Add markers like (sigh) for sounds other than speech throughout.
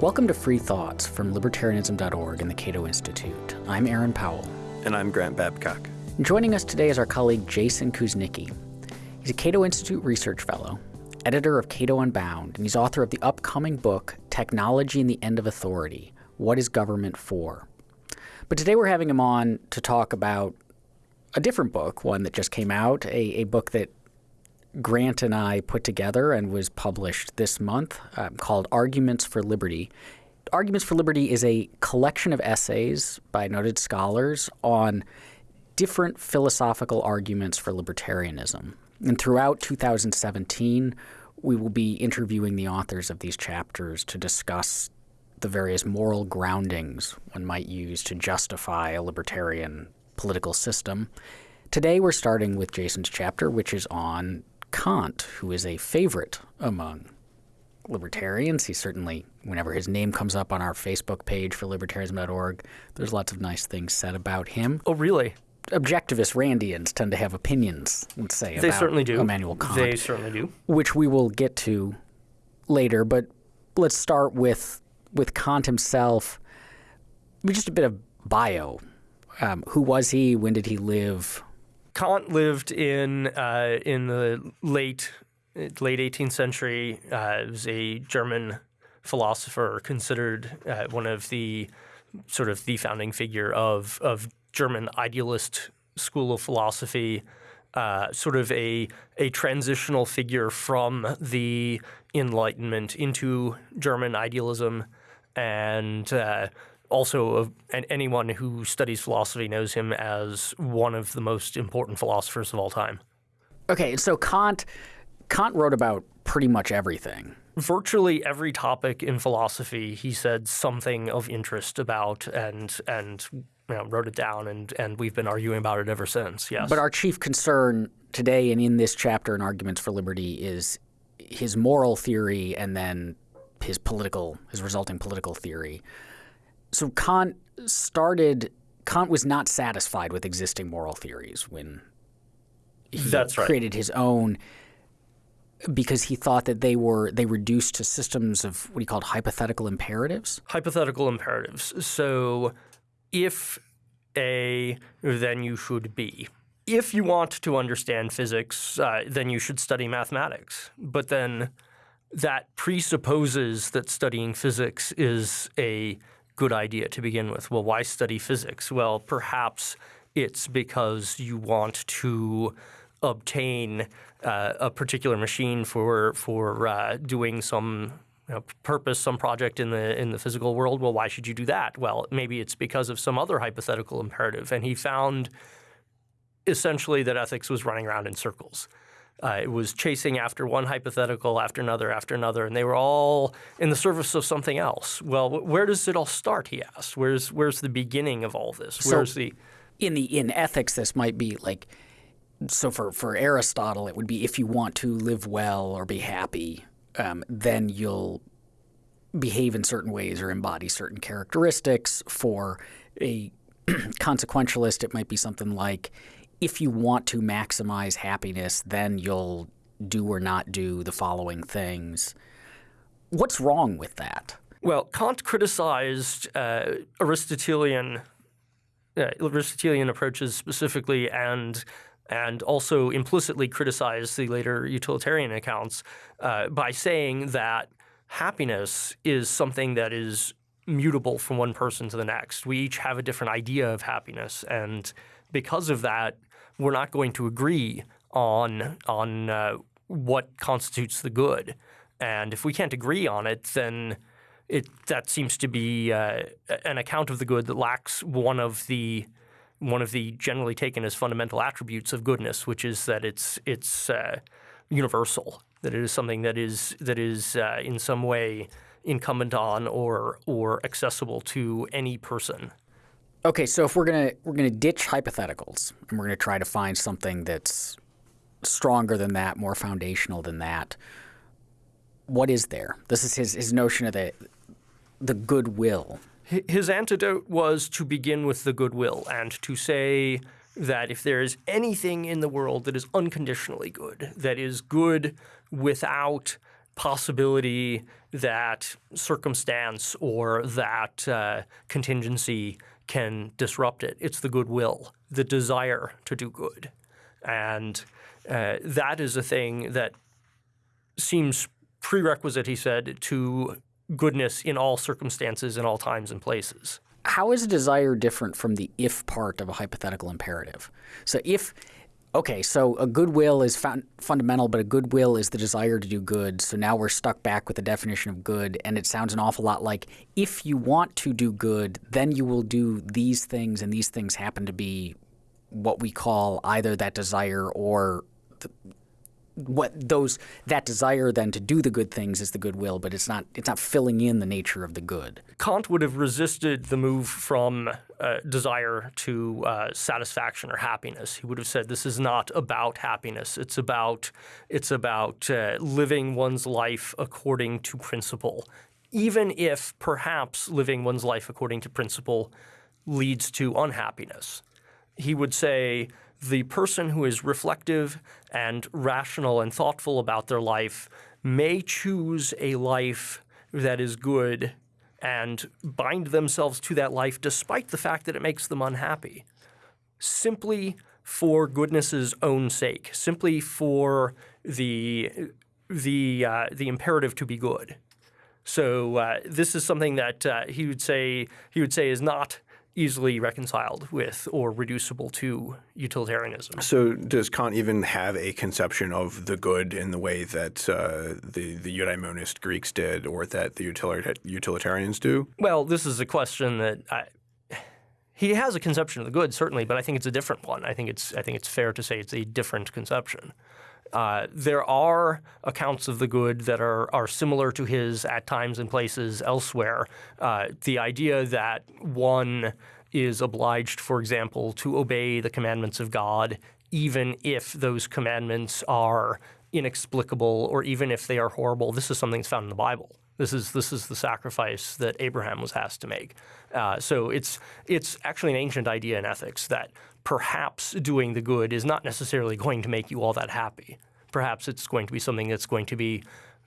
Welcome to Free Thoughts from Libertarianism.org and the Cato Institute. I'm Aaron Powell. And I'm Grant Babcock. Joining us today is our colleague Jason Kuznicki. He's a Cato Institute Research Fellow, editor of Cato Unbound, and he's author of the upcoming book, Technology and the End of Authority What is Government For? But today we're having him on to talk about a different book, one that just came out, a, a book that Grant and I put together and was published this month um, called Arguments for Liberty. Arguments for Liberty is a collection of essays by noted scholars on different philosophical arguments for libertarianism. And throughout 2017, we will be interviewing the authors of these chapters to discuss the various moral groundings one might use to justify a libertarian political system. Today, we're starting with Jason's chapter, which is on Kant, who is a favorite among libertarians. He certainly, whenever his name comes up on our Facebook page for libertarianism.org, there's lots of nice things said about him. Oh, really? Objectivist Randians tend to have opinions, let's say, they certainly do. Immanuel Kant. They certainly do. Which we will get to later, but let's start with with Kant himself. Just a bit of bio. Um, who was he? When did he live? Kant lived in uh, in the late late 18th century. Uh, was a German philosopher, considered uh, one of the sort of the founding figure of of German idealist school of philosophy. Uh, sort of a a transitional figure from the Enlightenment into German idealism, and uh, also and anyone who studies philosophy knows him as one of the most important philosophers of all time. Okay, so Kant Kant wrote about pretty much everything. Virtually every topic in philosophy, he said something of interest about, and and you know, wrote it down, and and we've been arguing about it ever since. Yes. But our chief concern today, and in this chapter in Arguments for Liberty, is his moral theory, and then his political, his resulting political theory so Kant started. Kant was not satisfied with existing moral theories when he That's right. created his own because he thought that they were they reduced to systems of what he called hypothetical imperatives. Hypothetical imperatives. So if A, then you should be. If you want to understand physics, uh, then you should study mathematics. But then that presupposes that studying physics is a good idea to begin with. Well, why study physics? Well, perhaps it's because you want to obtain uh, a particular machine for for uh, doing some you know, purpose, some project in the in the physical world. Well, why should you do that? Well, maybe it's because of some other hypothetical imperative. And he found essentially that ethics was running around in circles. Uh, it was chasing after one hypothetical after another after another, and they were all in the service of something else. Well, where does it all start? He asked. Where's where's the beginning of all this? Where's so the in the in ethics? This might be like so for for Aristotle, it would be if you want to live well or be happy, um, then you'll behave in certain ways or embody certain characteristics. For a (clears throat) consequentialist, it might be something like if you want to maximize happiness, then you'll do or not do the following things. What's wrong with that? Well, Kant criticized uh, Aristotelian uh, Aristotelian approaches specifically, and and also implicitly criticized the later utilitarian accounts uh, by saying that happiness is something that is mutable from one person to the next. We each have a different idea of happiness, and because of that, we're not going to agree on on uh, what constitutes the good. And if we can't agree on it, then it that seems to be uh, an account of the good that lacks one of the one of the generally taken as fundamental attributes of goodness, which is that it's it's uh, universal, that it is something that is that is uh, in some way incumbent on or or accessible to any person. Okay, so if we're gonna we're gonna ditch hypotheticals and we're gonna try to find something that's stronger than that, more foundational than that, what is there? This is his his notion of the the goodwill. His antidote was to begin with the goodwill and to say that if there is anything in the world that is unconditionally good, that is good without possibility that circumstance or that uh, contingency can disrupt it. It's the goodwill, the desire to do good. And uh, that is a thing that seems prerequisite, he said, to goodness in all circumstances, in all times and places. How is desire different from the if part of a hypothetical imperative? So if Okay, so a goodwill is fundamental, but a goodwill is the desire to do good. So now we're stuck back with the definition of good, and it sounds an awful lot like if you want to do good, then you will do these things, and these things happen to be what we call either that desire or what those that desire then to do the good things is the goodwill, but it's not it's not filling in the nature of the good. Kant would have resisted the move from uh, desire to uh, satisfaction or happiness. He would have said this is not about happiness. It's about it's about uh, living one's life according to principle, even if perhaps living one's life according to principle leads to unhappiness. He would say the person who is reflective and rational and thoughtful about their life may choose a life that is good and bind themselves to that life despite the fact that it makes them unhappy, simply for goodness's own sake, simply for the the uh, the imperative to be good. So uh, this is something that uh, he would say he would say is not easily reconciled with or reducible to utilitarianism. So does Kant even have a conception of the good in the way that uh, the, the eudaemonist Greeks did or that the utilitarians do? Well, this is a question that I, he has a conception of the good, certainly, but I think it's a different one. I think it's, I think it's fair to say it's a different conception. Uh, there are accounts of the good that are, are similar to his at times and places elsewhere. Uh, the idea that one is obliged, for example, to obey the commandments of God, even if those commandments are inexplicable or even if they are horrible. This is something that's found in the Bible. This is this is the sacrifice that Abraham was asked to make. Uh, so it's it's actually an ancient idea in ethics that perhaps doing the good is not necessarily going to make you all that happy. Perhaps it's going to be something that's going to be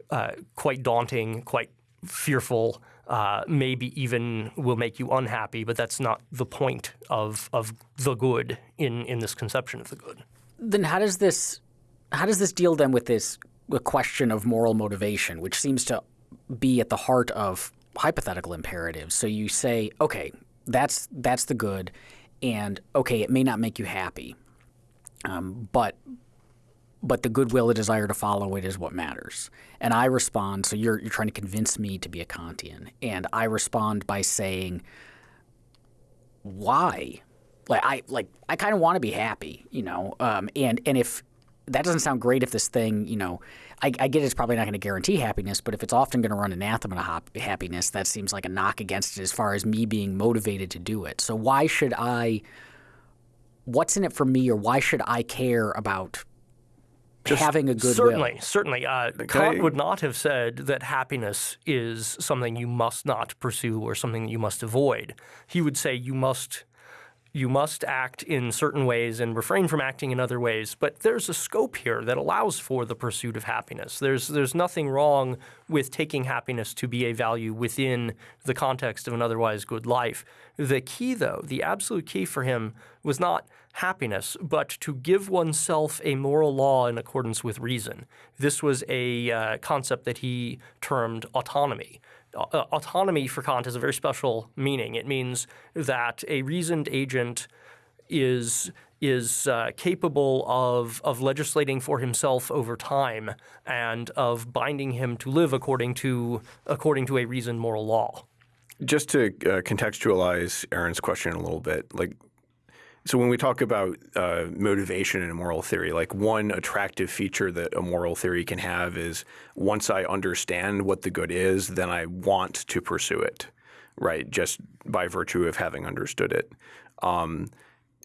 uh, quite daunting, quite fearful, uh, maybe even will make you unhappy, but that's not the point of, of the good in, in this conception of the good. Then how does this how does this deal then with this question of moral motivation, which seems to be at the heart of hypothetical imperatives? So you say, okay, that's that's the good, and okay, it may not make you happy, um, but but the goodwill, the desire to follow it is what matters. And I respond, so you're, you're trying to convince me to be a Kantian. And I respond by saying, why? Like I like I kind of want to be happy, you know. Um, and and if that doesn't sound great, if this thing, you know, I, I get it's probably not going to guarantee happiness, but if it's often going to run anathema to happiness, that seems like a knock against it as far as me being motivated to do it. So why should I? What's in it for me, or why should I care about Just having a good certainly, will? Certainly, uh, Kant would not have said that happiness is something you must not pursue or something that you must avoid. He would say you must you must act in certain ways and refrain from acting in other ways. But there's a scope here that allows for the pursuit of happiness. There's there's nothing wrong with taking happiness to be a value within the context of an otherwise good life. The key, though, the absolute key for him was not happiness, but to give oneself a moral law in accordance with reason. This was a uh, concept that he termed autonomy autonomy for Kant has a very special meaning. It means that a reasoned agent is is uh, capable of of legislating for himself over time and of binding him to live according to according to a reasoned moral law. Just to uh, contextualize Aaron's question a little bit, like so when we talk about uh, motivation in a moral theory, like one attractive feature that a moral theory can have is once I understand what the good is, then I want to pursue it, right? Just by virtue of having understood it. Um,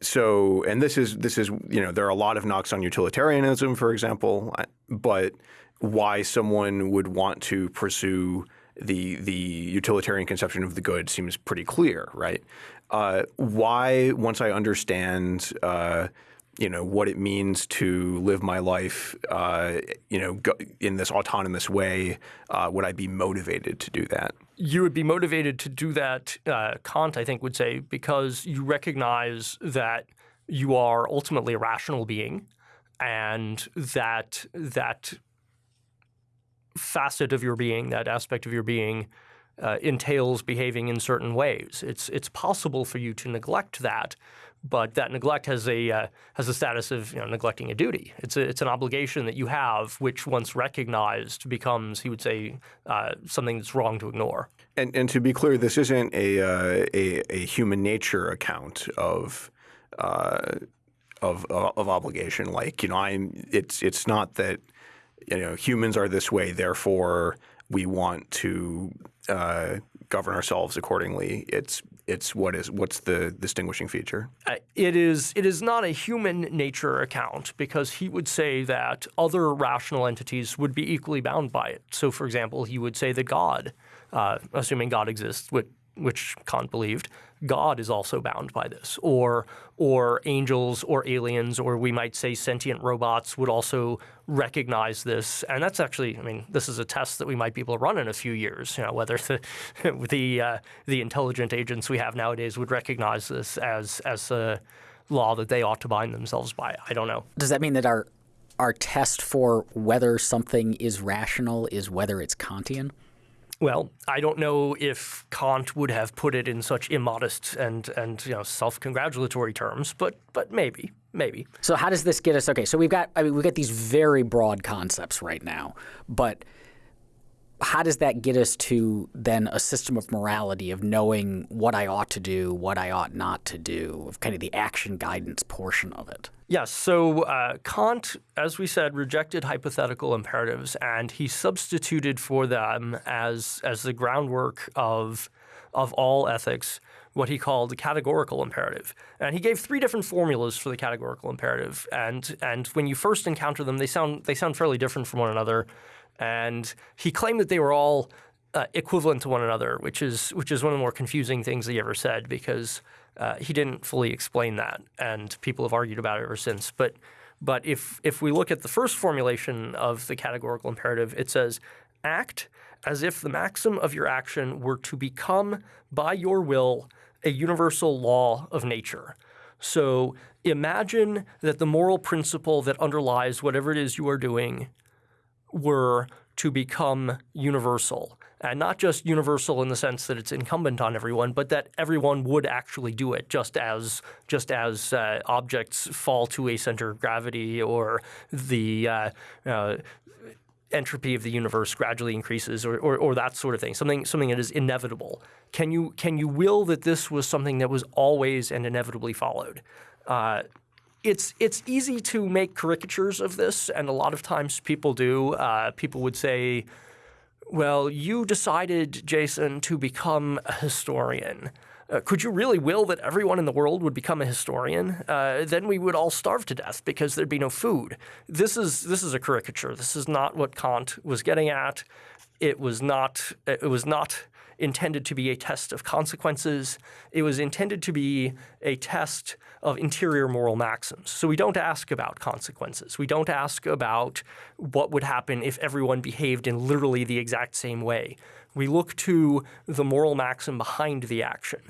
so, and this is this is you know there are a lot of knocks on utilitarianism, for example, but why someone would want to pursue the the utilitarian conception of the good seems pretty clear, right? Uh, why, once I understand uh, you know what it means to live my life, uh, you know, in this autonomous way, uh, would I be motivated to do that? You would be motivated to do that. Uh, Kant, I think, would say because you recognize that you are ultimately a rational being, and that that facet of your being, that aspect of your being, uh, entails behaving in certain ways. It's it's possible for you to neglect that but that neglect has a uh, has a status of you know, neglecting a duty. It's a, it's an obligation that you have, which once recognized becomes, he would say, uh, something that's wrong to ignore. And, and to be clear, this isn't a uh, a, a, human nature account of. Uh, of, of obligation, like you know, I'm. It's it's not that you know humans are this way, therefore we want to uh, govern ourselves accordingly. It's it's what is what's the distinguishing feature? Uh, it is it is not a human nature account because he would say that other rational entities would be equally bound by it. So, for example, he would say that God, uh, assuming God exists, would which Kant believed, God is also bound by this, or or angels or aliens, or we might say sentient robots would also recognize this. And that's actually, I mean, this is a test that we might be able to run in a few years. You know, whether (laughs) the the uh, the intelligent agents we have nowadays would recognize this as as a law that they ought to bind themselves by. I don't know. Does that mean that our our test for whether something is rational is whether it's Kantian? Well, I don't know if Kant would have put it in such immodest and and you know self-congratulatory terms, but but maybe, maybe. So how does this get us? Okay, so we've got I mean we've got these very broad concepts right now, but how does that get us to then a system of morality of knowing what I ought to do, what I ought not to do, of kind of the action guidance portion of it? Yes. So uh, Kant, as we said, rejected hypothetical imperatives, and he substituted for them as as the groundwork of of all ethics what he called the categorical imperative. And he gave three different formulas for the categorical imperative. And and when you first encounter them, they sound they sound fairly different from one another and he claimed that they were all uh, equivalent to one another, which is which is one of the more confusing things he ever said because uh, he didn't fully explain that, and people have argued about it ever since. But but if if we look at the first formulation of the categorical imperative, it says act as if the maxim of your action were to become by your will a universal law of nature. So imagine that the moral principle that underlies whatever it is you are doing were to become universal. And not just universal in the sense that it's incumbent on everyone, but that everyone would actually do it, just as just as uh, objects fall to a center of gravity or the uh, uh, entropy of the universe gradually increases, or, or, or, that sort of thing. Something something that is inevitable. Can you can you will that this was something that was always and inevitably followed? It's it's easy to make caricatures of this, and a lot of times people do. Uh, people would say, "Well, you decided, Jason, to become a historian." Uh, could you really will that everyone in the world would become a historian? Uh, then we would all starve to death because there'd be no food. This is this is a caricature. This is not what Kant was getting at. It was not. It was not intended to be a test of consequences. It was intended to be a test of interior moral maxims. So we don't ask about consequences. We don't ask about what would happen if everyone behaved in literally the exact same way. We look to the moral maxim behind the action.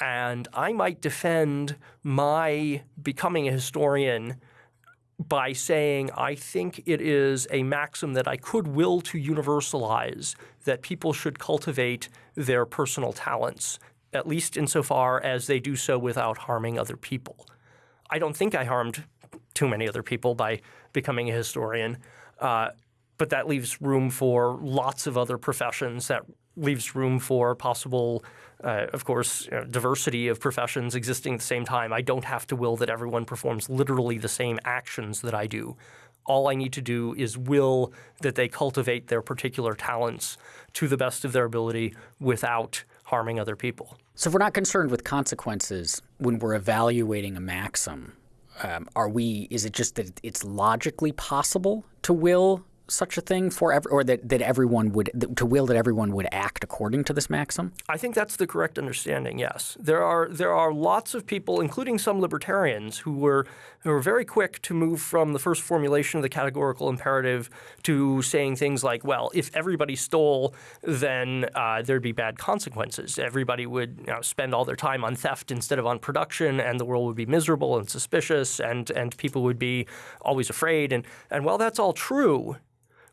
And I might defend my becoming a historian by saying I think it is a maxim that I could will to universalize that people should cultivate their personal talents, at least insofar as they do so without harming other people. I don't think I harmed too many other people by becoming a historian, uh, but that leaves room for lots of other professions. That leaves room for possible uh, of course, you know, diversity of professions existing at the same time. I don't have to will that everyone performs literally the same actions that I do. All I need to do is will that they cultivate their particular talents to the best of their ability without harming other people. So if we're not concerned with consequences when we're evaluating a maxim, um, are we? Is it just that it's logically possible to will such a thing for ev- or that, that everyone would to will that everyone would act according to this maxim? I think that's the correct understanding. Yes, there are there are lots of people, including some libertarians, who were who were very quick to move from the first formulation of the categorical imperative to saying things like, "Well, if everybody stole, then uh, there'd be bad consequences. Everybody would you know, spend all their time on theft instead of on production, and the world would be miserable and suspicious, and and people would be always afraid." And and while that's all true,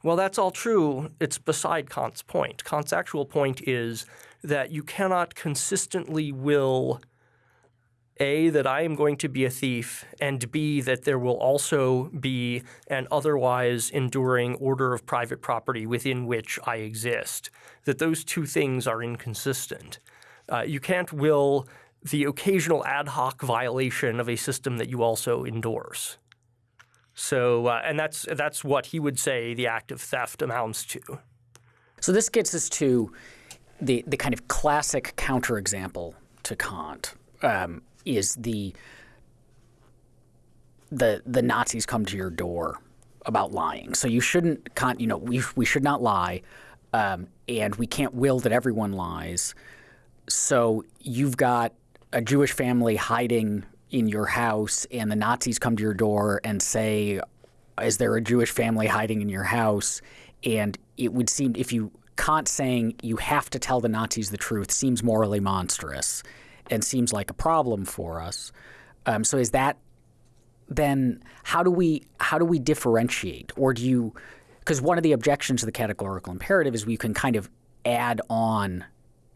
well, that's all true. It's beside Kant's point. Kant's actual point is that you cannot consistently will A, that I am going to be a thief, and B, that there will also be an otherwise enduring order of private property within which I exist. That those two things are inconsistent. Uh, you can't will the occasional ad hoc violation of a system that you also endorse. So, uh, and that's that's what he would say the act of theft amounts to. So this gets us to the the kind of classic counterexample to Kant um, is the the the Nazis come to your door about lying. So you shouldn't Kant, you know, we we should not lie, um, and we can't will that everyone lies. So you've got a Jewish family hiding in your house and the Nazis come to your door and say, Is there a Jewish family hiding in your house? And it would seem if you Kant saying you have to tell the Nazis the truth seems morally monstrous and seems like a problem for us. Um, so is that then how do we how do we differentiate or do you because one of the objections to the categorical imperative is we can kind of add on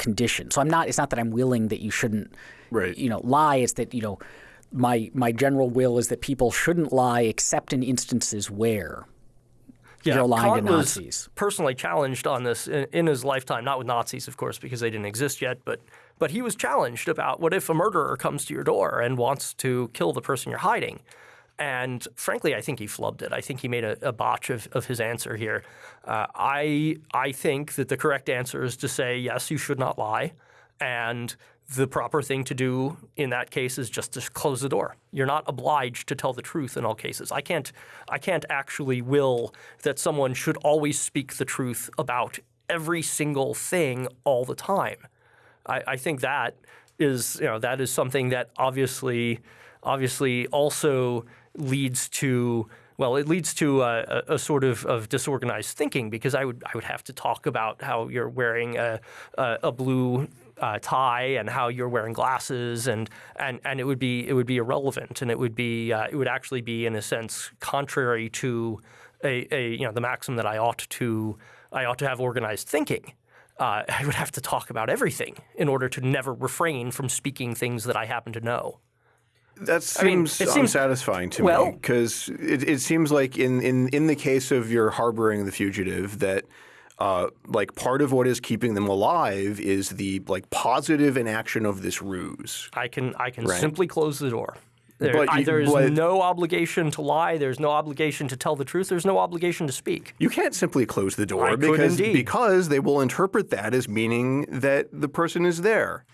conditions. So I'm not it's not that I'm willing that you shouldn't Right. you know lie it's that you know my my general will is that people shouldn't lie except in instances where you're lying Kant to was Nazis. personally challenged on this in, in his lifetime, not with Nazis, of course, because they didn't exist yet, but but he was challenged about what if a murderer comes to your door and wants to kill the person you're hiding. And frankly, I think he flubbed it. I think he made a, a botch of, of his answer here. Uh, I I think that the correct answer is to say yes, you should not lie, and the proper thing to do in that case is just to close the door. You're not obliged to tell the truth in all cases. I can't I can't actually will that someone should always speak the truth about every single thing all the time. I, I think that is you know that is something that obviously obviously also leads to well, it leads to a, a, a sort of, of disorganized thinking because I would I would have to talk about how you're wearing a, a, a blue uh, tie and how you're wearing glasses and, and, and it would be it would be irrelevant and it would be uh, it would actually be in a sense contrary to a, a you know the maxim that I ought to I ought to have organized thinking. Uh, (laughs) I would have to talk about everything in order to never refrain from speaking things that I happen to know. That mean, seems it seems- unsatisfying to well- me because it, it seems like in, in, in the case of your harboring the fugitive that uh, like part of what is keeping them alive is the like positive inaction of this ruse. I can I can Right. simply close the door. There, you- there is but- no obligation to lie. There's no obligation to tell the truth. There's no obligation to speak. You can't simply close the door I because because they will interpret that as meaning that the person is there.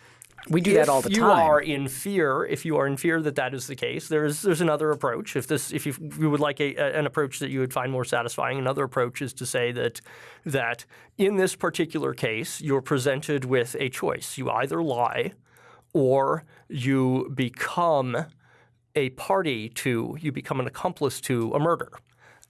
We do that all the time. if you are in fear, if you are in fear that that is the case, there's there's another approach. If this, if you, you would like a, a- an approach that you would find more satisfying, another approach is to say that that in this particular case, you're presented with a choice. You either lie, or you become a party to, you become an accomplice to a murder.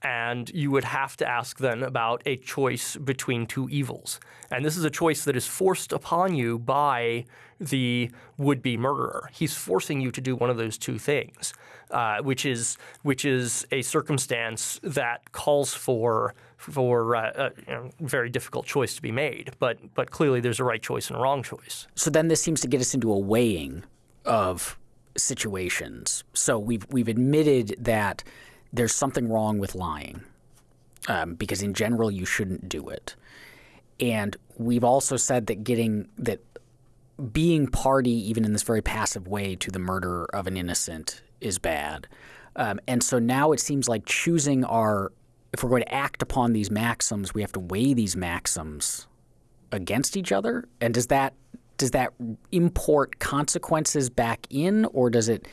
And you would have to ask then about a choice between two evils. And this is a choice that is forced upon you by the would be murderer. He's forcing you to do one of those two things, uh, which, is, which is a circumstance that calls for, for uh, a you know, very difficult choice to be made. But, but clearly there's a right choice and a wrong choice. So then this seems to get us into a weighing of situations. So we've we've admitted that there's something wrong with lying um, because in general you shouldn't do it, and we've also said that getting that being party even in this very passive way to the murder of an innocent is bad. Um, and so now it seems like choosing our if we're going to act upon these maxims, we have to weigh these maxims against each other? And does that does that import consequences back in, or does it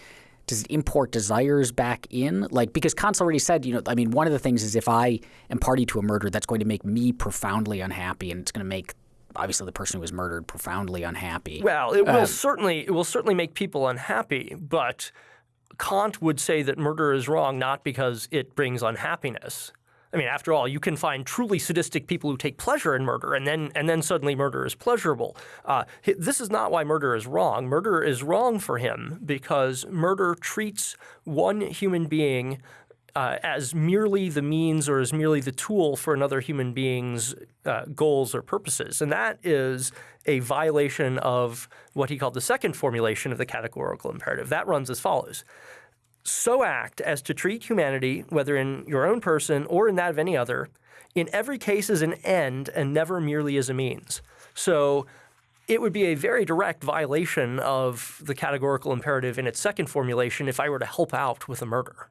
does it import desires back in? Like because Kant's already said, you know, I mean, one of the things is if I am party to a murder, that's going to make me profoundly unhappy, and it's going to make obviously the person who was murdered profoundly unhappy. Well, it will um, certainly it will certainly make people unhappy, but Kant would say that murder is wrong not because it brings unhappiness. I mean, after all, you can find truly sadistic people who take pleasure in murder, and then and then suddenly murder is pleasurable. Uh, this is not why murder is wrong. Murder is wrong for him because murder treats one human being uh, as merely the means or as merely the tool for another human being's uh, goals or purposes. And that is a violation of what he called the second formulation of the categorical imperative. That runs as follows so act as to treat humanity, whether in your own person or in that of any other, in every case as an end and never merely as a means. So it would be a very direct violation of the categorical imperative in its second formulation if I were to help out with a murder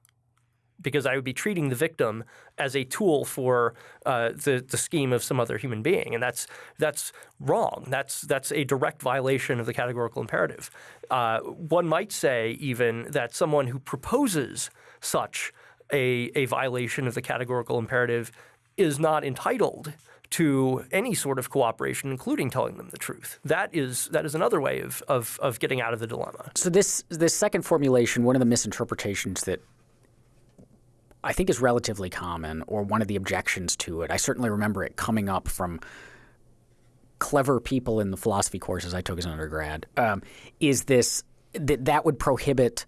because I would be treating the victim as a tool for uh, the the scheme of some other human being, and that's that's wrong. That's that's a direct violation of the categorical imperative. Uh, one might say even that someone who proposes such a a violation of the categorical imperative is not entitled to any sort of cooperation, including telling them the truth. That is that is another way of, of, of getting out of the dilemma. So this this second formulation, one of the misinterpretations that I think is relatively common, or one of the objections to it. I certainly remember it coming up from clever people in the philosophy courses I took as an undergrad. Um, is this that that would prohibit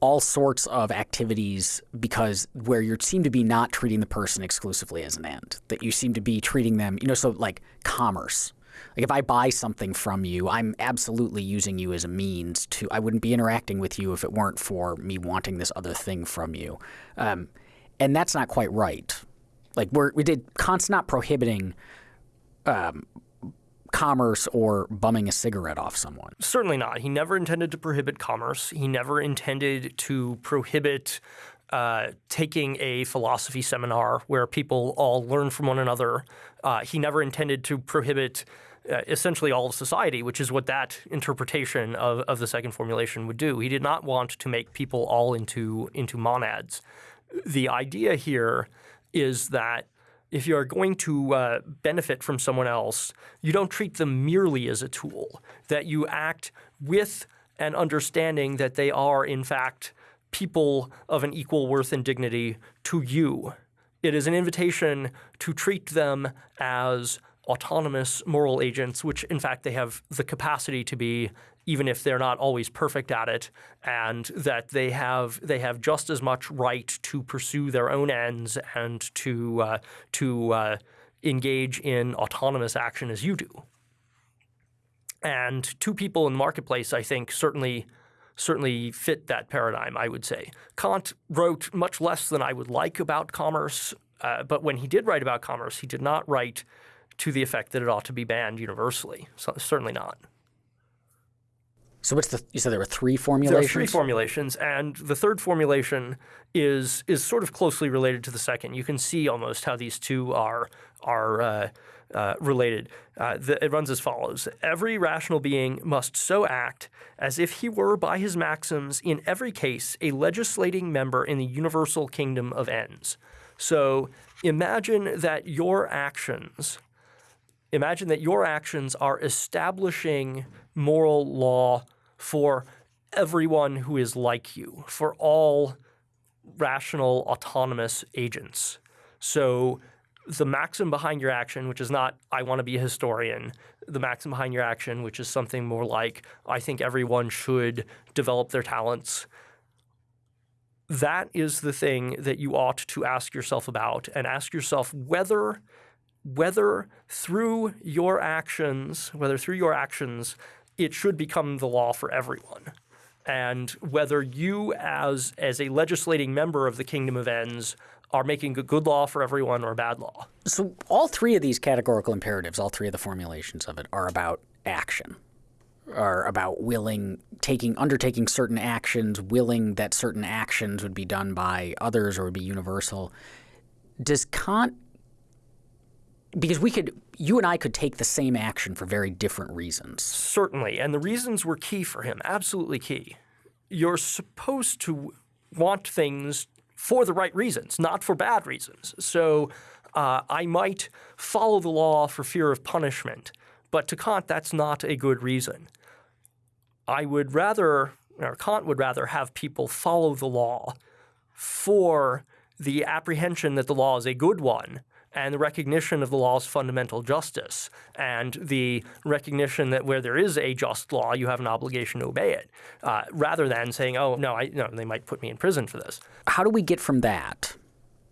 all sorts of activities because where you seem to be not treating the person exclusively as an end, that you seem to be treating them, you know, so like commerce like if I buy something from you, I'm absolutely using you as a means to. I wouldn't be interacting with you if it weren't for me wanting this other thing from you, um, and that's not quite right. Like we're we did Kant's not prohibiting. Um, commerce or bumming a cigarette off someone. Certainly not. He never intended to prohibit commerce. He never intended to prohibit uh, taking a philosophy seminar where people all learn from one another. Uh, he never intended to prohibit uh, essentially all of society, which is what that interpretation of, of the second formulation would do. He did not want to make people all into, into monads. The idea here is that if you are going to uh, benefit from someone else, you don't treat them merely as a tool, that you act with an understanding that they are, in fact, people of an equal worth and dignity to you. It is an invitation to treat them as autonomous moral agents, which in fact they have the capacity to be, even if they're not always perfect at it, and that they have they have just as much right to pursue their own ends and to uh, to uh, engage in autonomous action as you do. And two people in the marketplace, I think, certainly certainly fit that paradigm. I would say Kant wrote much less than I would like about commerce, uh, but when he did write about commerce, he did not write to the effect that it ought to be banned universally. So, certainly not. So what's the? You said there were three formulations. There are three formulations, and the third formulation is is sort of closely related to the second. You can see almost how these two are are uh, uh, related. Uh, the, it runs as follows: Every rational being must so act as if he were, by his maxims, in every case, a legislating member in the universal kingdom of ends. So imagine that your actions Imagine that your actions are establishing moral law for everyone who is like you, for all rational, autonomous agents. So the maxim behind your action, which is not, I want to be a historian, the maxim behind your action, which is something more like, I think everyone should develop their talents. That is the thing that you ought to ask yourself about and ask yourself whether whether through your actions, whether through your actions, it should become the law for everyone. And whether you as as a legislating member of the kingdom of ends are making a good law for everyone or a bad law. So all three of these categorical imperatives, all three of the formulations of it are about action. Are about willing taking undertaking certain actions, willing that certain actions would be done by others or would be universal. Does Kant because we could you and I could take the same action for very different reasons. Certainly, and the reasons were key for him, absolutely key. you're supposed to want things for the right reasons, not for bad reasons. So uh, I might follow the law for fear of punishment, but to Kant, that's not a good reason. I would rather, or Kant would rather have people follow the law for the apprehension that the law is a good one and the recognition of the law's fundamental justice and the recognition that where there is a just law, you have an obligation to obey it, uh, rather than saying, oh, no, I, no, they might put me in prison for this. How do we get from that,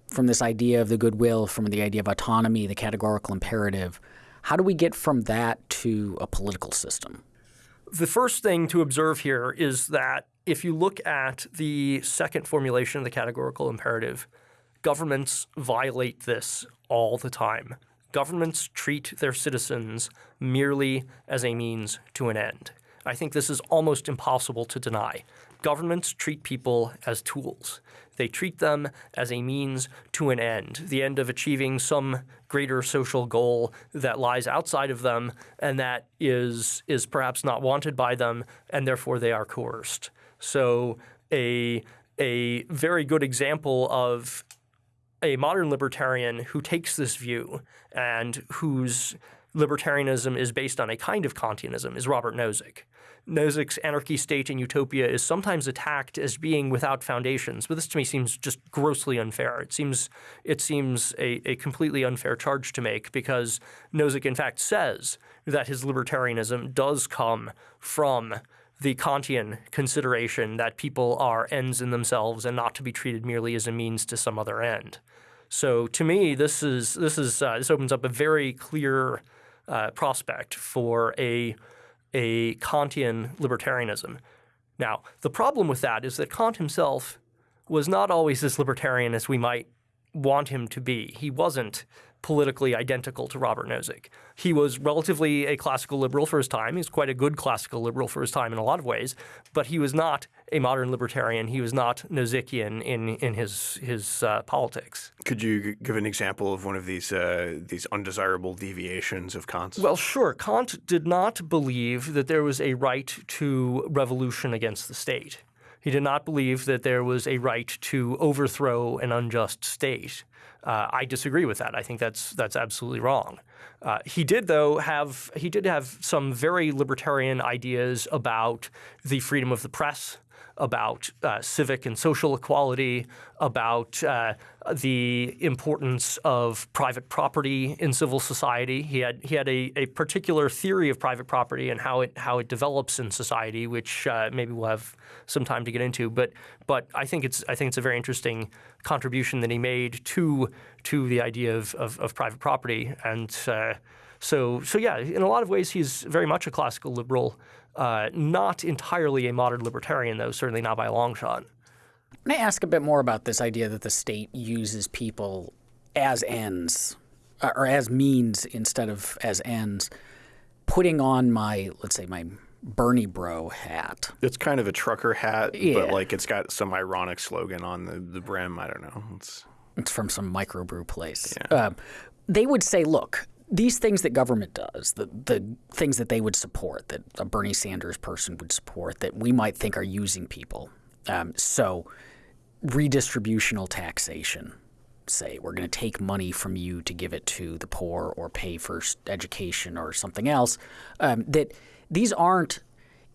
from this idea of the goodwill, from the idea of autonomy, the categorical imperative, how do we get from that to a political system? The first thing to observe here is that if you look at the second formulation of the categorical imperative, governments violate this all the time. Governments treat their citizens merely as a means to an end. I think this is almost impossible to deny. Governments treat people as tools. They treat them as a means to an end, the end of achieving some greater social goal that lies outside of them and that is, is perhaps not wanted by them, and therefore they are coerced. So a, a very good example of a modern libertarian who takes this view and whose libertarianism is based on a kind of Kantianism is Robert Nozick. Nozick's Anarchy, State, and Utopia is sometimes attacked as being without foundations, but this to me seems just grossly unfair. It seems it seems a, a completely unfair charge to make because Nozick in fact says that his libertarianism does come from the Kantian consideration that people are ends in themselves and not to be treated merely as a means to some other end. So to me, this is this is uh, this opens up a very clear uh, prospect for a a Kantian libertarianism. Now, the problem with that is that Kant himself was not always as libertarian as we might want him to be. He wasn't politically identical to Robert Nozick. He was relatively a classical liberal for his time. He's quite a good classical liberal for his time in a lot of ways, but he was not a modern libertarian. He was not Nozickian in in his his uh, politics. Could you give an example of one of these uh, these undesirable deviations of Kant's? Well, sure. Kant did not believe that there was a right to revolution against the state. He did not believe that there was a right to overthrow an unjust state. Uh, I disagree with that. I think that's that's absolutely wrong. Uh, he did, though, have he did have some very libertarian ideas about the freedom of the press, about uh, civic and social equality, about uh, the importance of private property in civil society. He had he had a, a particular theory of private property and how it how it develops in society, which uh, maybe we'll have some time to get into. But but I think it's I think it's a very interesting contribution that he made to to the idea of of, of private property and. Uh, so, so yeah, in a lot of ways, he's very much a classical liberal, uh, not entirely a modern libertarian, though, certainly not by a long shot. May I ask a bit more about this idea that the state uses people as ends uh, or as means instead of as ends? Putting on my, let's say, my Bernie bro hat. It's kind of a trucker hat, Yeah. but like it's got some ironic slogan on the, the brim. I don't know. It's It's from some microbrew place. Um, they would say, look, these things that government does, the, the things that they would support, that a Bernie Sanders person would support, that we might think are using people. Um, so, redistributional taxation, say, we're going to take money from you to give it to the poor or pay for education or something else, um, that these aren't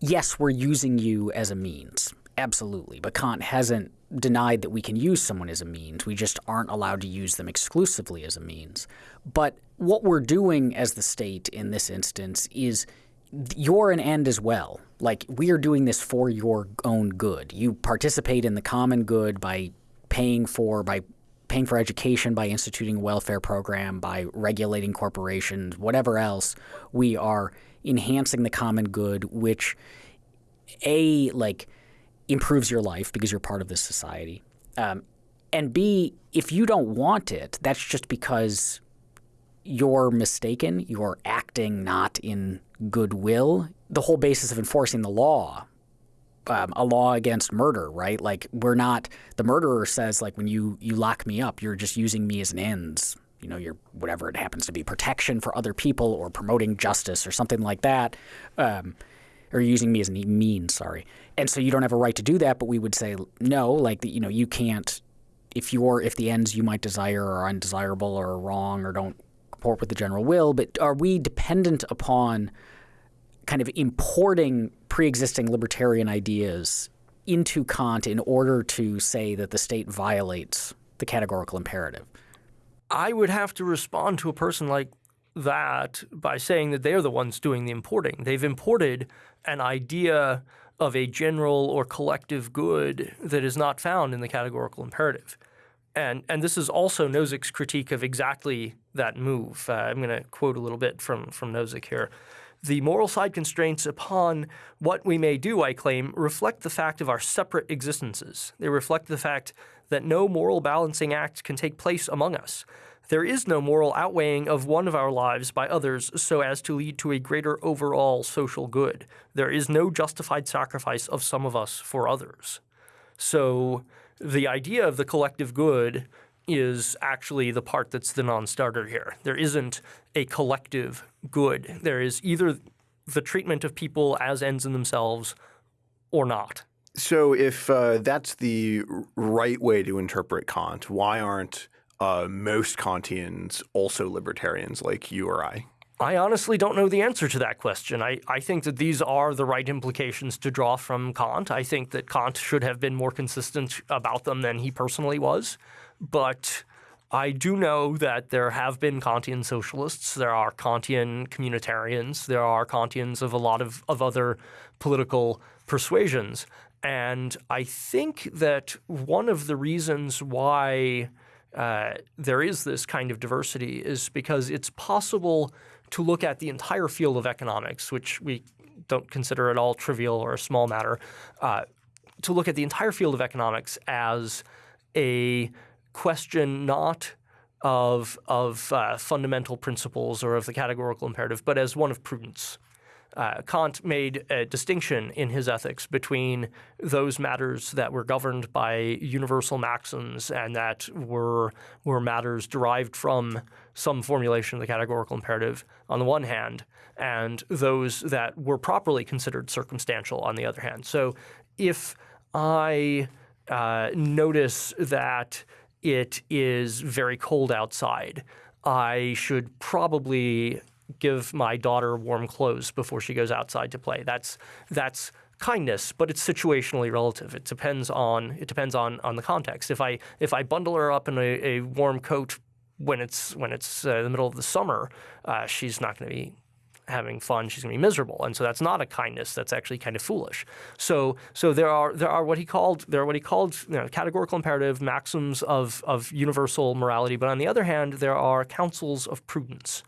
yes, we're using you as a means. Absolutely. But Kant hasn't denied that we can use someone as a means. We just aren't allowed to use them exclusively as a means. But what we're doing as the state in this instance is you're an end as well. Like we are doing this for your own good. You participate in the common good by paying for by paying for education by instituting a welfare program, by regulating corporations, whatever else, we are enhancing the common good, which a like improves your life because you're part of this society, um, and b if you don't want it, that's just because you're mistaken. You're acting not in goodwill. The whole basis of enforcing the law um, a law against murder, right? Like we're not. The murderer says like when you you lock me up, you're just using me as an ends. You know, you're whatever it happens to be, protection for other people or promoting justice or something like that. Um, or using me as a means, sorry. And so you don't have a right to do that, but we would say no, like you know, you can't if you're if the ends you might desire are undesirable or wrong or don't comport with the general will, but are we dependent upon kind of importing pre-existing libertarian ideas into Kant in order to say that the state violates the categorical imperative? I would have to respond to a person like that by saying that they're the ones doing the importing. They've imported an idea of a general or collective good that is not found in the categorical imperative. And, and this is also Nozick's critique of exactly that move. Uh, I'm going to quote a little bit from, from Nozick here. The moral side constraints upon what we may do, I claim, reflect the fact of our separate existences. They reflect the fact that no moral balancing act can take place among us. There is no moral outweighing of one of our lives by others so as to lead to a greater overall social good. There is no justified sacrifice of some of us for others. So the idea of the collective good is actually the part that's the non-starter here. There isn't a collective good. There is either the treatment of people as ends in themselves or not. So if uh, that's the right way to interpret Kant, why aren't uh, most Kantians also libertarians like you or I? I honestly don't know the answer to that question. I, I think that these are the right implications to draw from Kant. I think that Kant should have been more consistent about them than he personally was. But I do know that there have been Kantian socialists, there are Kantian communitarians, there are Kantians of a lot of, of other political persuasions. And I think that one of the reasons why uh, there is this kind of diversity is because it's possible to look at the entire field of economics, which we don't consider at all trivial or a small matter, uh, to look at the entire field of economics as a question not of, of uh, fundamental principles or of the categorical imperative, but as one of prudence. Uh, Kant made a distinction in his ethics between those matters that were governed by universal maxims and that were, were matters derived from some formulation of the categorical imperative on the one hand, and those that were properly considered circumstantial on the other hand. So if I uh, notice that it is very cold outside, I should probably give my daughter warm clothes before she goes outside to play. That's that's kindness, but it's situationally relative. It depends on it depends on on the context. If I if I bundle her up in a, a warm coat when it's when it's uh, the middle of the summer, uh, she's not going to be having fun. She's going to be miserable, and so that's not a kindness. That's actually kind of foolish. So so there are there are what he called there are what he called you know, categorical imperative maxims of of universal morality, but on the other hand, there are counsels of prudence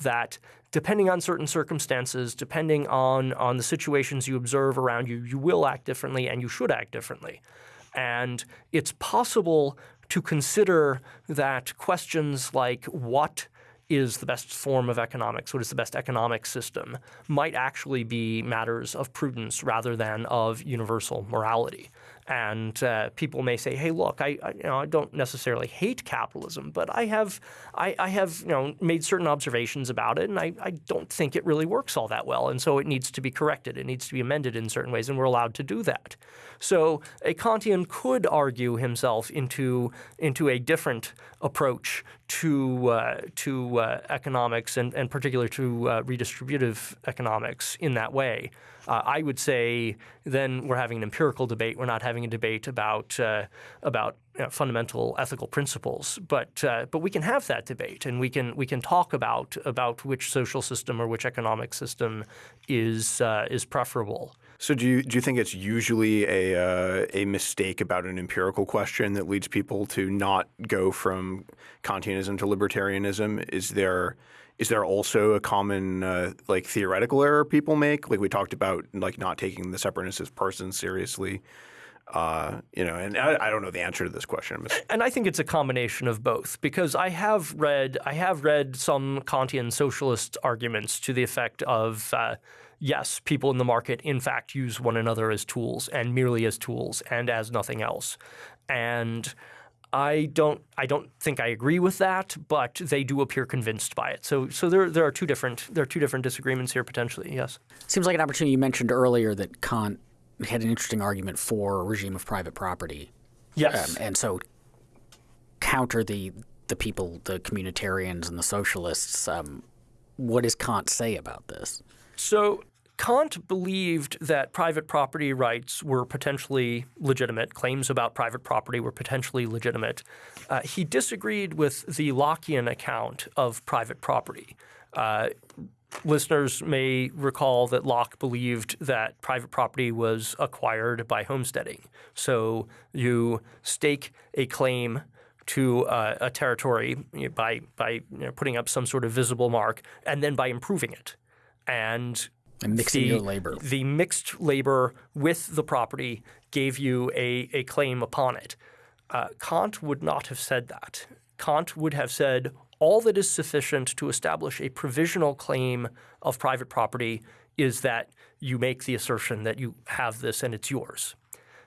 that depending on certain circumstances, depending on, on the situations you observe around you, you will act differently and you should act differently. And it's possible to consider that questions like what is the best form of economics, what is the best economic system, might actually be matters of prudence rather than of universal morality. And uh, people may say, "Hey, look, I, I, you know I don't necessarily hate capitalism, but I have I, I, have you know made certain observations about it, and I, I don't think it really works all that well, and so it needs to be corrected. It needs to be amended in certain ways, and we're allowed to do that. So a Kantian could argue himself into into a different approach to uh, to uh, economics and, and particular to uh, redistributive economics in that way. Uh, I would say then we're having an empirical debate. We're not having a debate about uh, about you know, fundamental ethical principles. But uh, but we can have that debate, and we can we can talk about about which social system or which economic system is is preferable. So do you do you think it's usually a uh, a mistake about an empirical question that leads people to not go from Kantianism to libertarianism? Is there is there also a common uh, like theoretical error people make? Like we talked about, like not taking the separateness of persons seriously. Uh, you know, and I, I, don't know the answer to this question. And I think it's a combination of both because I have read I have read some Kantian socialist arguments to the effect of uh, yes, people in the market in fact use one another as tools and merely as tools and as nothing else. And I don't I don't think I agree with that, but they do appear convinced by it. So so there there are two different there are two different disagreements here potentially. Yes. Seems like an opportunity. You mentioned earlier that Kant had an interesting argument for a regime of private property. Yes. Um, and so counter the the people, the communitarians and the socialists. Um, what does Kant say about this? So Kant believed that private property rights were potentially legitimate. Claims about private property were potentially legitimate. Uh, he disagreed with the Lockean account of private property. Uh, listeners may recall that Locke believed that private property was acquired by homesteading. So you stake a claim to uh, a territory by by you know, putting up some sort of visible mark, and then by improving it. And And mixing the, your labor. The mixed labor with the property gave you a, a claim upon it. Uh, Kant would not have said that. Kant would have said all that is sufficient to establish a provisional claim of private property is that you make the assertion that you have this and it's yours.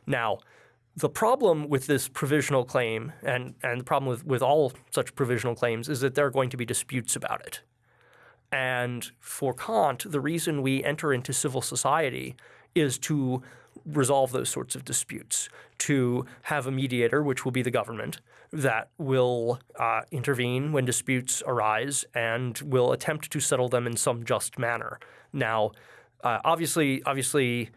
Now, the problem with this provisional claim, and, and the problem with, with all such provisional claims, is that there are going to be disputes about it. And for Kant, the reason we enter into civil society is to resolve those sorts of disputes, to have a mediator, which will be the government, that will uh, intervene when disputes arise and will attempt to settle them in some just manner. Now, uh, obviously, obviously,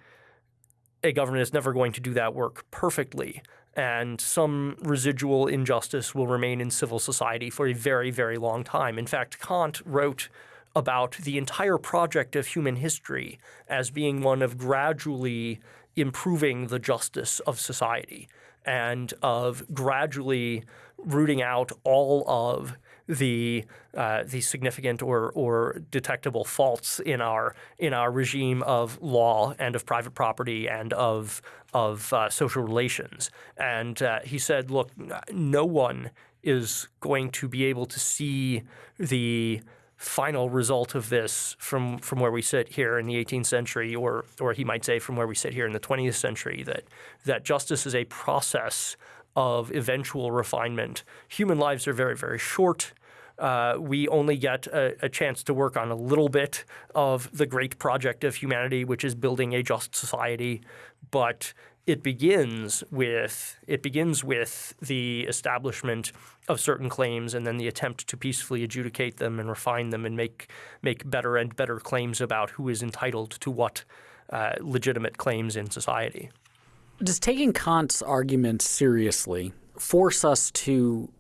a government is never going to do that work perfectly, and some residual injustice will remain in civil society for a very, very long time. In fact, Kant wrote about the entire project of human history as being one of gradually improving the justice of society and of gradually rooting out all of the uh, the significant or or detectable faults in our in our regime of law and of private property and of of uh, social relations. And uh, he said, look, no one is going to be able to see the final result of this from from where we sit here in the 18th century, or or he might say from where we sit here in the 20th century, that that justice is a process of eventual refinement. Human lives are very very short. Uh, we only get a, a, chance to work on a little bit of the great project of humanity, which is building a just society. But it begins with it begins with the establishment of certain claims and then the attempt to peacefully adjudicate them and refine them and make make better and better claims about who is entitled to what uh, legitimate claims in society. Does taking Kant's arguments seriously force us to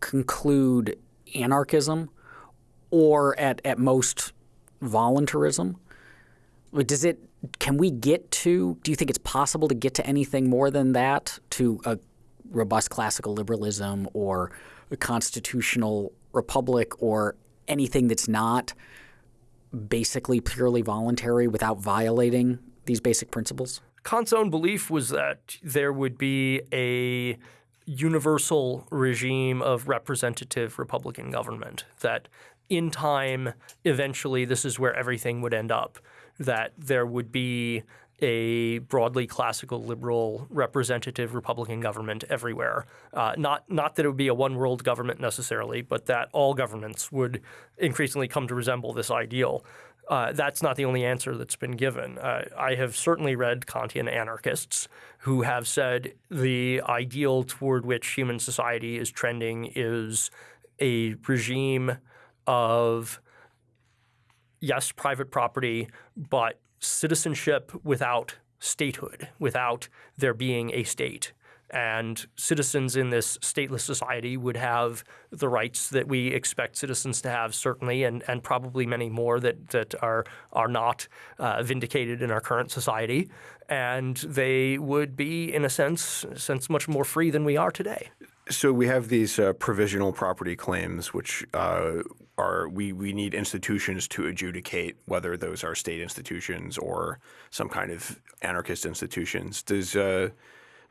conclude anarchism or at, at most voluntarism? Does it can we get to do you think it's possible to get to anything more than that to a robust classical liberalism or a constitutional republic or anything that's not basically purely voluntary without violating these basic principles? Kant's own belief was that there would be a universal regime of representative Republican government, that in time, eventually, this is where everything would end up, that there would be a broadly classical liberal representative Republican government everywhere. Uh, not not that it would be a one world government necessarily, but that all governments would increasingly come to resemble this ideal. Uh, that's not the only answer that's been given. Uh, I have certainly read Kantian anarchists who have said the ideal toward which human society is trending is a regime of, yes, private property, but citizenship without statehood, without there being a state. And citizens in this stateless society would have the rights that we expect citizens to have, certainly, and, and probably many more that, that are, are not uh, vindicated in our current society. And they would be, in a sense, a sense, much more free than we are today. So we have these uh, provisional property claims, which uh, are we we need institutions to adjudicate whether those are state institutions or some kind of anarchist institutions. Does uh,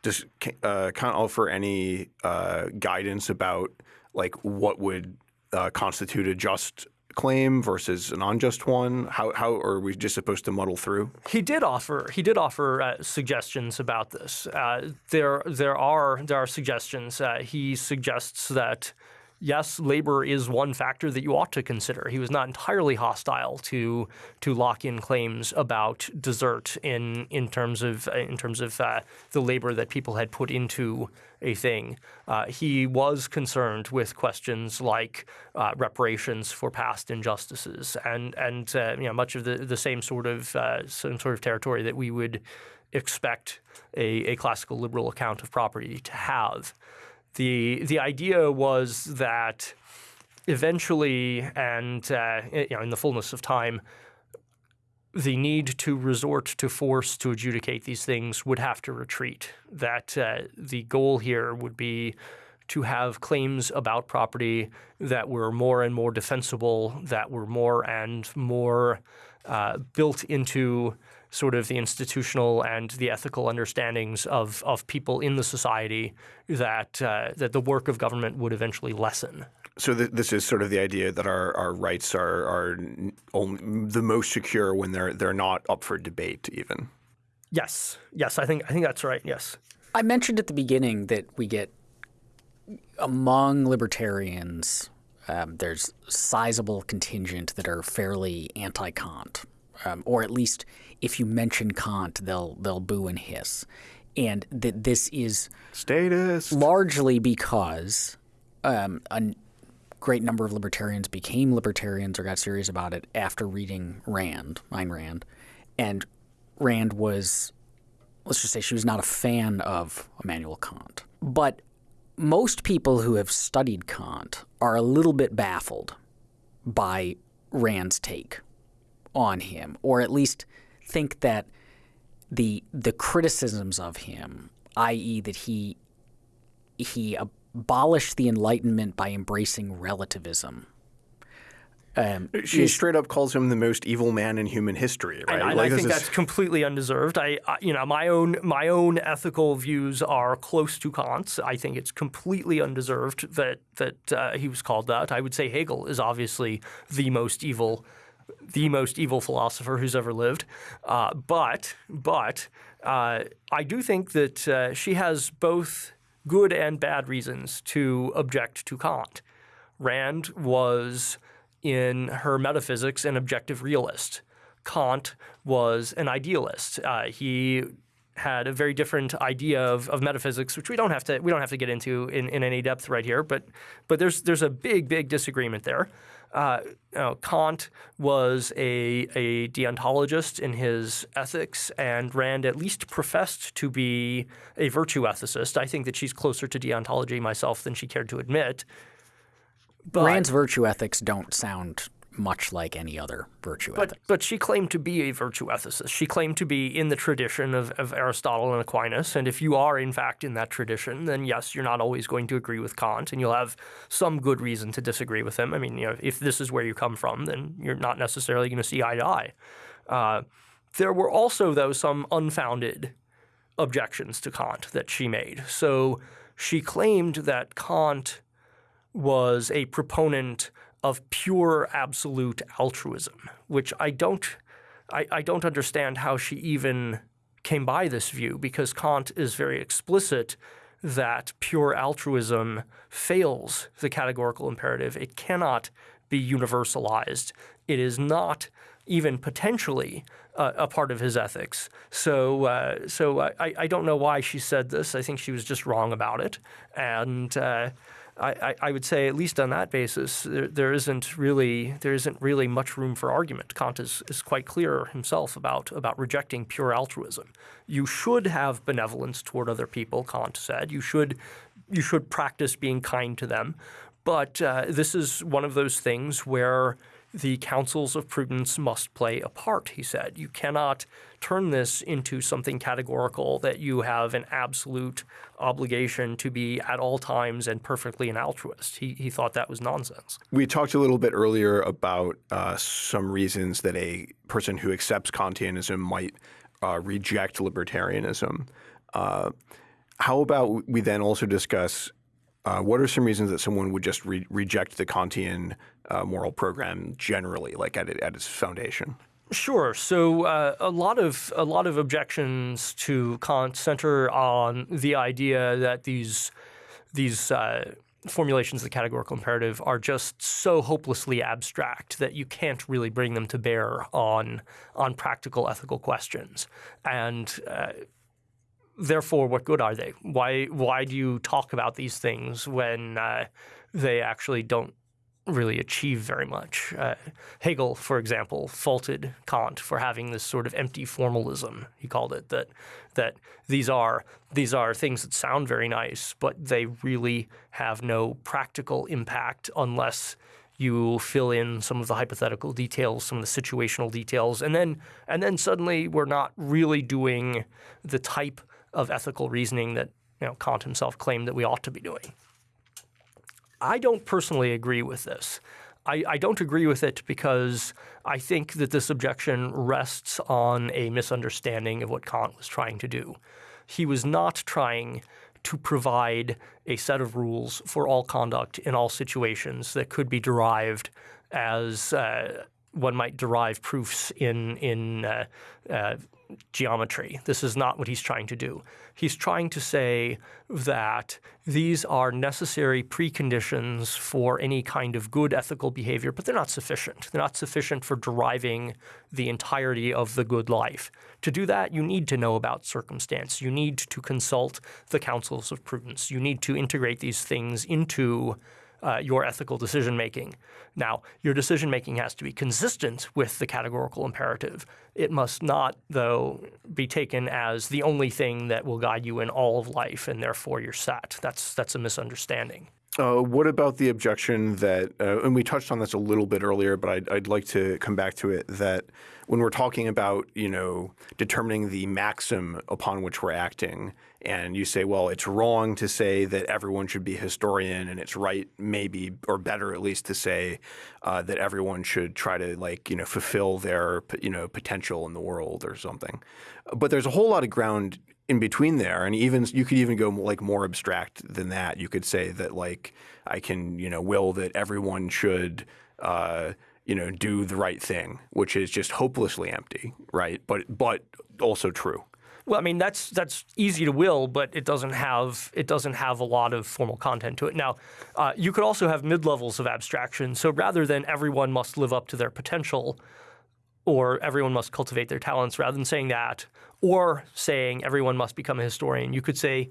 does uh, Kant offer any uh, guidance about like what would uh, constitute a just claim versus an unjust one? How, how are we just supposed to muddle through? He did offer he did offer uh, suggestions about this. Uh, there there are there are suggestions. Uh, he suggests that yes, labor is one factor that you ought to consider. He was not entirely hostile to to Lockean claims about desert in in terms of in terms of uh, the labor that people had put into a thing. Uh, he was concerned with questions like uh, reparations for past injustices and and uh, you know much of the the same sort of uh, same sort of territory that we would expect a, a classical liberal account of property to have the the idea was that eventually, and uh, you know, in the fullness of time, the need to resort to force to adjudicate these things would have to retreat. That uh, the goal here would be to have claims about property that were more and more defensible, that were more and more uh, built into sort of the institutional and the ethical understandings of, of people in the society that uh, that the work of government would eventually lessen. So th this is sort of the idea that our, our rights are are only the most secure when they're they're not up for debate even. Yes, yes, I think I think that's right. Yes, I mentioned at the beginning that we get among libertarians. Um, there's sizable contingent that are fairly anti-Kant, um, or at least if you mention Kant, they'll they'll boo and hiss, and that this is status largely because um, a great number of libertarians became libertarians or got serious about it after reading Rand, Ayn Rand, and Rand was, let's just say, she was not a fan of Immanuel Kant, but most people who have studied Kant are a little bit baffled by Rand's take on him, or at least think that the the criticisms of him, i.e., that he he abolished the Enlightenment by embracing relativism. Um, she is, straight up calls him the most evil man in human history, right? And, like, I think that's completely undeserved. I, I, you know, my own my own ethical views are close to Kant's. I think it's completely undeserved that that uh, he was called that. I would say Hegel is obviously the most evil the most evil philosopher who's ever lived. Uh, but but uh, I do think that uh, she has both good and bad reasons to object to Kant. Rand was in her metaphysics an objective realist. Kant was an idealist. Uh, he had a very different idea of, of metaphysics, which we don't have to we don't have to get into in, in any depth right here. But but there's there's a big big disagreement there. Uh, you know, Kant was a, a deontologist in his ethics, and Rand at least professed to be a virtue ethicist. I think that she's closer to deontology myself than she cared to admit. But, Rand's virtue ethics don't sound much like any other virtue but, ethic. But she claimed to be a virtue ethicist. She claimed to be in the tradition of, of Aristotle and Aquinas. And if you are, in fact, in that tradition, then yes, you're not always going to agree with Kant, and you'll have some good reason to disagree with him. I mean, you know, if this is where you come from, then you're not necessarily going to see eye to eye. Uh, there were also, though, some unfounded objections to Kant that she made. So she claimed that Kant was a proponent of pure absolute altruism, which I don't, I, I don't understand how she even came by this view because Kant is very explicit that pure altruism fails the categorical imperative. It cannot be universalized. It is not even potentially uh, a part of his ethics. So, uh, so I, I don't know why she said this. I think she was just wrong about it. And uh, I, I, would say at least on that basis, there, there isn't really there isn't really much room for argument. Kant is, is quite clear himself about about rejecting pure altruism. You should have benevolence toward other people, Kant said. You should you should practice being kind to them, but uh, this is one of those things where the counsels of prudence must play a part, he said. You cannot turn this into something categorical that you have an absolute obligation to be at all times and perfectly an altruist. He, he thought that was nonsense. We talked a little bit earlier about uh, some reasons that a person who accepts Kantianism might uh, reject libertarianism. Uh, how about we then also discuss Uh, what are some reasons that someone would just re reject the Kantian uh, moral program generally, like at, at its foundation? Sure. So uh, a lot of a lot of objections to Kant center on the idea that these these uh, formulations of the categorical imperative are just so hopelessly abstract that you can't really bring them to bear on on practical ethical questions. And uh, therefore, what good are they? Why why do you talk about these things when uh, they actually don't really achieve very much. Uh, Hegel, for example, faulted Kant for having this sort of empty formalism. He called it that that these are these are things that sound very nice, but they really have no practical impact unless you fill in some of the hypothetical details, some of the situational details, and then and then suddenly we're not really doing the type of ethical reasoning that you know, Kant himself claimed that we ought to be doing. I don't personally agree with this. I, I, don't agree with it because I think that this objection rests on a misunderstanding of what Kant was trying to do. He was not trying to provide a set of rules for all conduct in all situations that could be derived as uh, one might derive proofs in in uh, uh, geometry. This is not what he's trying to do. He's trying to say that these are necessary preconditions for any kind of good ethical behavior, but they're not sufficient. They're not sufficient for deriving the entirety of the good life. To do that, you need to know about circumstance. You need to consult the counsels of prudence. You need to integrate these things into uh, your ethical decision making. Now, your decision making has to be consistent with the categorical imperative. It must not, though, be taken as the only thing that will guide you in all of life, and therefore you're set. That's that's a misunderstanding. Uh, what about the objection that, uh, and we touched on this a little bit earlier, but I'd, I'd, like to come back to it, that when we're talking about, you know, determining the maxim upon which we're acting, and you say, well, it's wrong to say that everyone should be a historian, and it's right, maybe, or better at least, to say uh, that everyone should try to, like, you know, fulfill their, you know, potential in the world or something. But there's a whole lot of ground in between there, and even you could even go like more abstract than that. You could say that like I can you know will that everyone should uh, you know do the right thing, which is just hopelessly empty, right? But but also true. Well, I mean that's that's easy to will, but it doesn't have it doesn't have a lot of formal content to it. Now, uh, you could also have mid levels of abstraction. So rather than everyone must live up to their potential, or everyone must cultivate their talents, rather than saying that, or saying everyone must become a historian. You could say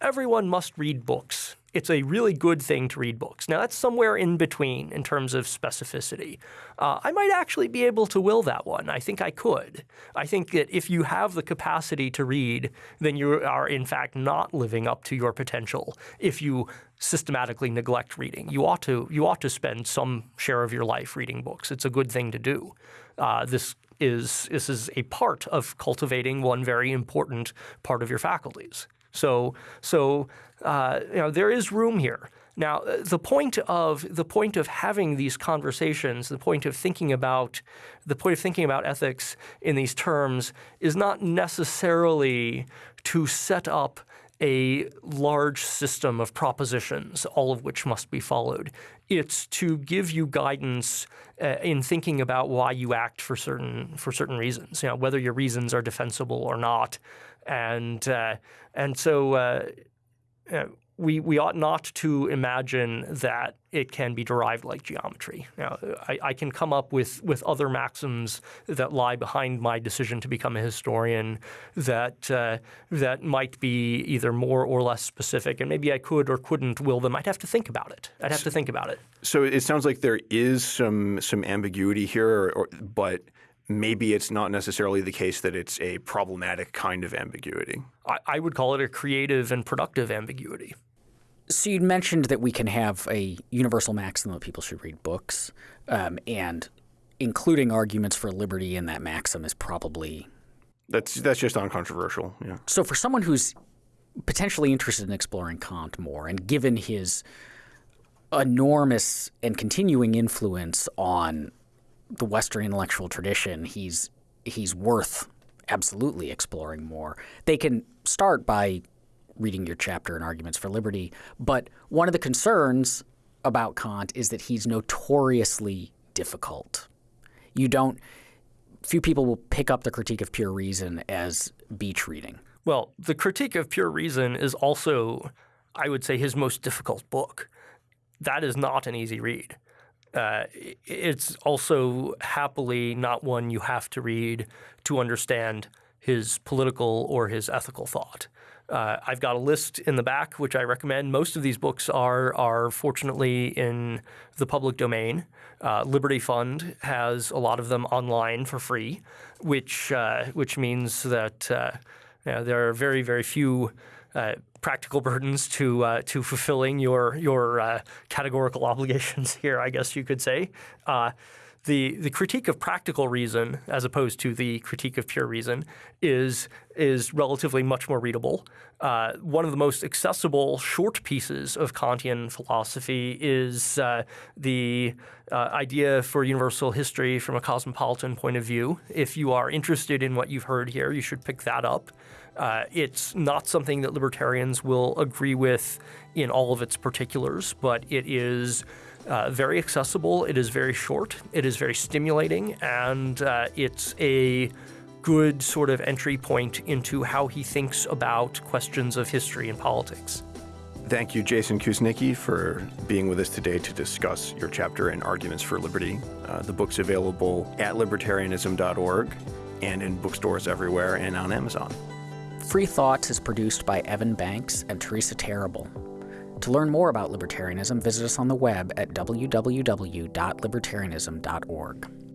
everyone must read books. It's a really good thing to read books. Now, that's somewhere in between in terms of specificity. Uh, I might actually be able to will that one. I think I could. I think that if you have the capacity to read, then you are in fact not living up to your potential. If you systematically neglect reading, you ought to you ought to spend some share of your life reading books. It's a good thing to do. Uh, this is this is a part of cultivating one very important part of your faculties. So so uh, you know there is room here. Now uh, the point of the point of having these conversations, the point of thinking about the point of thinking about ethics in these terms is not necessarily to set up a large system of propositions, all of which must be followed. It's to give you guidance uh, in thinking about why you act for certain for certain reasons. You know, whether your reasons are defensible or not, and uh, and so. Uh, we, we ought not to imagine that it can be derived like geometry. Now, I, I, can come up with, with other maxims that lie behind my decision to become a historian that uh, that might be either more or less specific, and maybe I could or couldn't will them. I'd have to think about it. I'd have to think about it. So it sounds like there is some some ambiguity here, or, but maybe it's not necessarily the case that it's a problematic kind of ambiguity. I, I would call it a creative and productive ambiguity. So you mentioned that we can have a universal maxim that people should read books, um, and including arguments for liberty in that maxim is probably that's that's just uncontroversial. Yeah. So for someone who's potentially interested in exploring Kant more, and given his enormous and continuing influence on the Western intellectual tradition, he's he's worth absolutely exploring more. They can start by reading your chapter in Arguments for Liberty. But one of the concerns about Kant is that he's notoriously difficult. You don't, few people will pick up the Critique of Pure Reason as beach reading. Well, the Critique of Pure Reason is also, I would say, his most difficult book. That is not an easy read. Uh, it's also happily not one you have to read to understand his political or his ethical thought. Uh, I've got a list in the back, which I recommend. Most of these books are are fortunately in the public domain. Uh, Liberty Fund has a lot of them online for free, which uh, which means that uh, you know, there are very very few uh, practical burdens to uh, to fulfilling your your uh, categorical (laughs) obligations here, I guess you could say. Uh, the the critique of practical reason, as opposed to the critique of pure reason, is is relatively much more readable. Uh, one of the most accessible short pieces of Kantian philosophy is uh, the idea for universal history from a cosmopolitan point of view. If you are interested in what you've heard here, you should pick that up. Uh, it's not something that libertarians will agree with in all of its particulars, but it is uh, very accessible. It is very short. It is very stimulating, and uh, it's a good sort of entry point into how he thinks about questions of history and politics. Thank you, Jason Kuznicki, for being with us today to discuss your chapter in Arguments for Liberty. Uh, the book's available at libertarianism.org and in bookstores everywhere and on Amazon. Free Thoughts is produced by Evan Banks and Teresa Terrible. To learn more about libertarianism, visit us on the web at www.libertarianism.org.